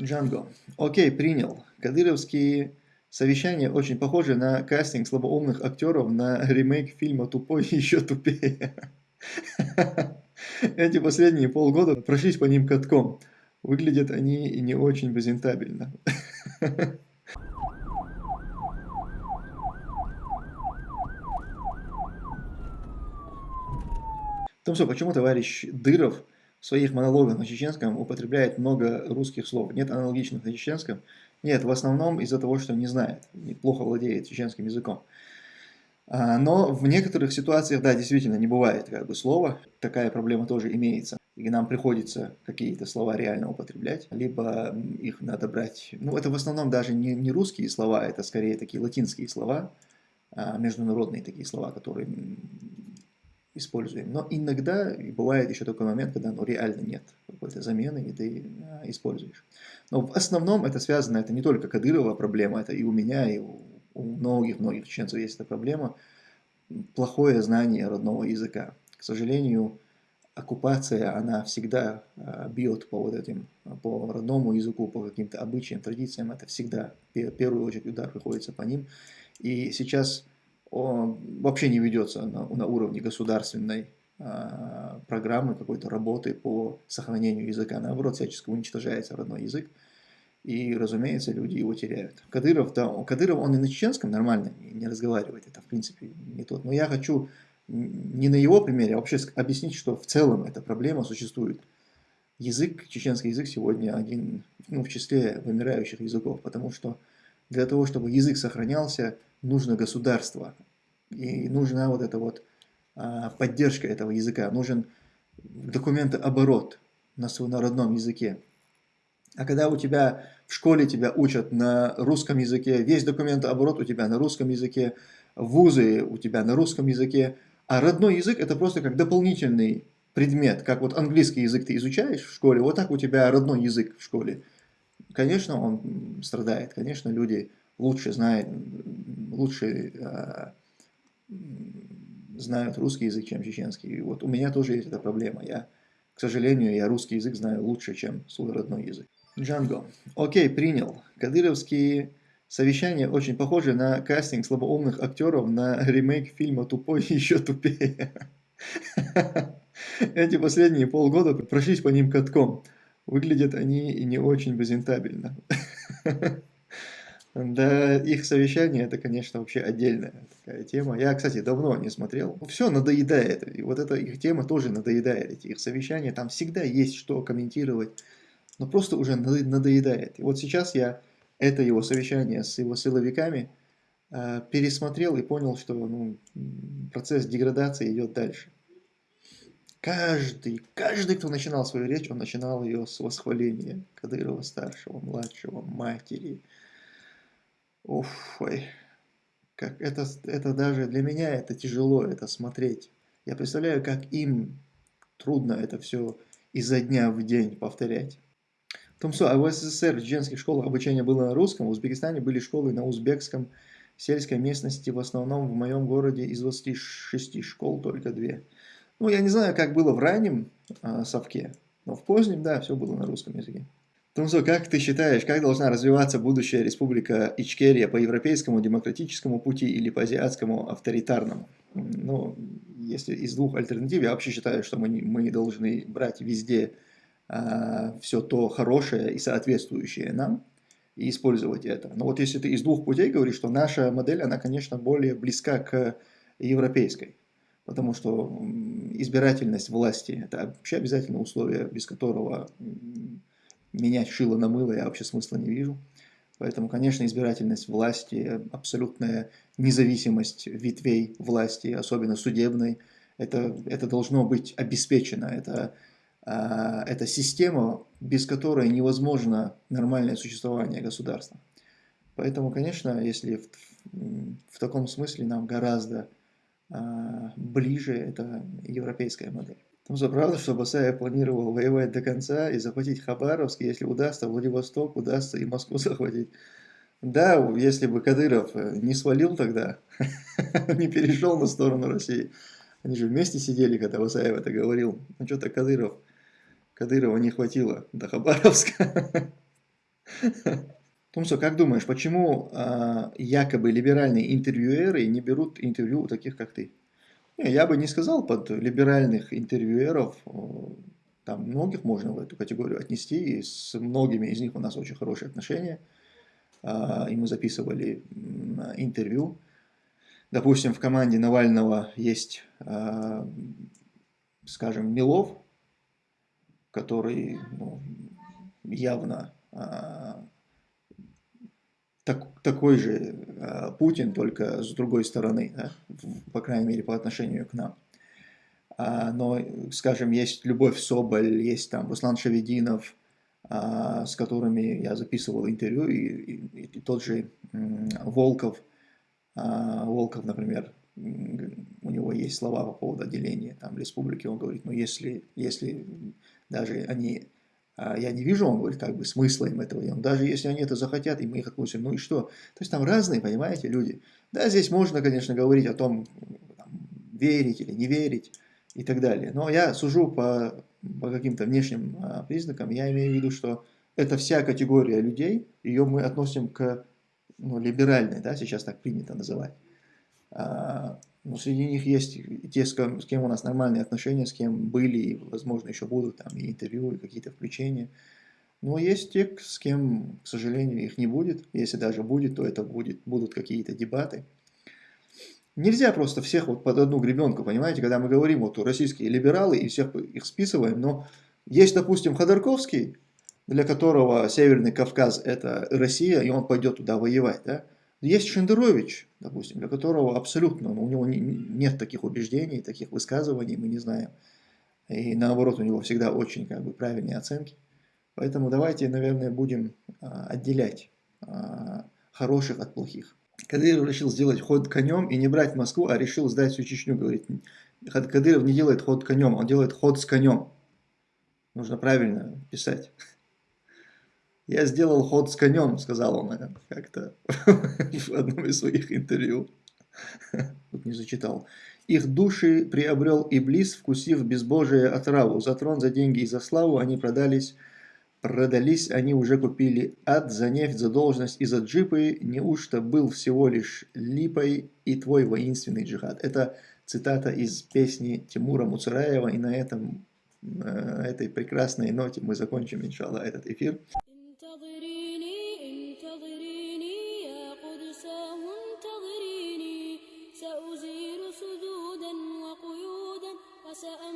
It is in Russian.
Джанго. Окей, принял. Кадыровские совещания очень похожи на кастинг слабоумных актеров на ремейк фильма «Тупой и еще тупее». Эти последние полгода прошлись по ним катком. Выглядят они не очень презентабельно. том, что почему товарищ Дыров в своих монологах на чеченском употребляет много русских слов. Нет аналогичных на чеченском. Нет, в основном из-за того, что не знает, плохо владеет чеченским языком. А, но в некоторых ситуациях, да, действительно, не бывает как бы слова. Такая проблема тоже имеется. И нам приходится какие-то слова реально употреблять, либо их надо брать. Ну, это в основном даже не, не русские слова, это скорее такие латинские слова, а, международные такие слова, которые используем. Но иногда бывает еще такой момент, когда ну, реально нет какой-то замены, и ты а, используешь. Но в основном это связано, это не только Кадырова проблема, это и у меня, и у, многих-многих чеченцев есть эта проблема. Плохое знание родного языка. К сожалению, оккупация, она всегда а, бьет по вот этим, по родному языку, по каким-то обычаям, традициям. Это всегда, в первую очередь, удар приходится по ним. И сейчас вообще не ведется на, на уровне государственной э, программы, какой-то работы по сохранению языка. Наоборот, всячески уничтожается родной язык. И, разумеется, люди его теряют. Кадыров, да, Кадыров, он и на чеченском нормально не, не разговаривает. Это, в принципе, не тот. Но я хочу не на его примере, а вообще объяснить, что в целом эта проблема существует. Язык, чеченский язык сегодня один, ну, в числе вымирающих языков, потому что для того, чтобы язык сохранялся, нужно государство. И нужна вот эта вот а, поддержка этого языка. Нужен документооборот на на родном языке. А когда у тебя в школе тебя учат на русском языке, весь документооборот у тебя на русском языке, вузы у тебя на русском языке, а родной язык это просто как дополнительный предмет, как вот английский язык ты изучаешь в школе, вот так у тебя родной язык в школе. Конечно, он страдает, конечно, люди лучше знают, лучше э, знают русский язык, чем чеченский. И вот у меня тоже есть эта проблема. Я, к сожалению, я русский язык знаю лучше, чем свой родной язык. Джанго. Окей, принял. Кадыровские совещания очень похожи на кастинг слабоумных актеров на ремейк фильма «Тупой еще тупее». Эти последние полгода прошлись по ним катком. Выглядят они и не очень презентабельно. Да, их совещание, это, конечно, вообще отдельная такая тема. Я, кстати, давно не смотрел. Все надоедает. И вот эта их тема тоже надоедает. Эти их совещания, там всегда есть что комментировать. Но просто уже надоедает. И вот сейчас я это его совещание с его силовиками э, пересмотрел и понял, что ну, процесс деградации идет дальше. Каждый, каждый, кто начинал свою речь, он начинал ее с восхваления Кадырова старшего, младшего, матери, Уф, ой. Как это, это даже для меня это тяжело, это смотреть. Я представляю, как им трудно это все изо дня в день повторять. В том, что а в СССР в женских школах обучение было на русском, в Узбекистане были школы на узбекском, в сельской местности, в основном в моем городе из 26 школ только две. Ну, я не знаю, как было в раннем э, совке, но в позднем, да, все было на русском языке. Тунзо, как ты считаешь, как должна развиваться будущая республика Ичкерия по европейскому демократическому пути или по азиатскому авторитарному? Ну, если из двух альтернатив, я вообще считаю, что мы, мы должны брать везде а, все то хорошее и соответствующее нам, и использовать это. Но вот если ты из двух путей говоришь, что наша модель, она, конечно, более близка к европейской. Потому что избирательность власти – это вообще обязательное условие, без которого менять шило на мыло я вообще смысла не вижу. Поэтому, конечно, избирательность власти, абсолютная независимость ветвей власти, особенно судебной, это, это должно быть обеспечено. Это, а, это система, без которой невозможно нормальное существование государства. Поэтому, конечно, если в, в таком смысле нам гораздо ближе это европейская модель. Ну, за правда, что Басаев планировал воевать до конца и захватить Хабаровск, если удастся, Владивосток удастся и Москву захватить. Да, если бы Кадыров э, не свалил тогда, не перешел на сторону России. Они же вместе сидели, когда Басаев это говорил. Ну что-то Кадыров, Кадырова не хватило до Хабаровска. Тумсо, как думаешь, почему а, якобы либеральные интервьюеры не берут интервью у таких, как ты? Не, я бы не сказал под либеральных интервьюеров, там многих можно в эту категорию отнести, и с многими из них у нас очень хорошие отношения, а, и мы записывали интервью. Допустим, в команде Навального есть, а, скажем, Милов, который ну, явно а, так, такой же а, Путин, только с другой стороны, да, по крайней мере, по отношению к нам. А, но, скажем, есть Любовь Соболь, есть там Руслан Шавединов, а, с которыми я записывал интервью, и, и, и тот же Волков, а, Волков, например, у него есть слова по поводу отделения там, республики, он говорит, ну если, если даже они я не вижу, он говорит, как бы смысла им этого. И он, даже если они это захотят, и мы их отпустим, ну и что? То есть там разные, понимаете, люди. Да, здесь можно, конечно, говорить о том, там, верить или не верить и так далее. Но я сужу по, по каким-то внешним а, признакам. Я имею в виду, что это вся категория людей, ее мы относим к ну, либеральной, да, сейчас так принято называть. А, но среди них есть те, с кем, с кем у нас нормальные отношения, с кем были и, возможно, еще будут там и интервью, и какие-то включения. Но есть те, с кем, к сожалению, их не будет. Если даже будет, то это будет, будут какие-то дебаты. Нельзя просто всех вот под одну гребенку, понимаете, когда мы говорим вот российские либералы и всех их списываем, но есть, допустим, Ходорковский, для которого Северный Кавказ это Россия, и он пойдет туда воевать, да? Есть Шендерович, допустим, для которого абсолютно, ну, у него не, нет таких убеждений, таких высказываний, мы не знаем. И наоборот, у него всегда очень как бы, правильные оценки. Поэтому давайте, наверное, будем а, отделять а, хороших от плохих. Кадыров решил сделать ход конем и не брать Москву, а решил сдать всю Чечню, говорит. Кадыров не делает ход конем, он делает ход с конем. Нужно правильно писать. «Я сделал ход с конем», — сказал он как-то в одном из своих интервью. Тут не зачитал. «Их души приобрел Иблис, вкусив безбожие отраву. За трон, за деньги и за славу они продались, продались, они уже купили ад за нефть, за должность и за джипы. Неужто был всего лишь липой и твой воинственный джихад?» Это цитата из песни Тимура Муцураева, и на этом э, этой прекрасной ноте мы закончим, иншаллах, этот эфир. سأل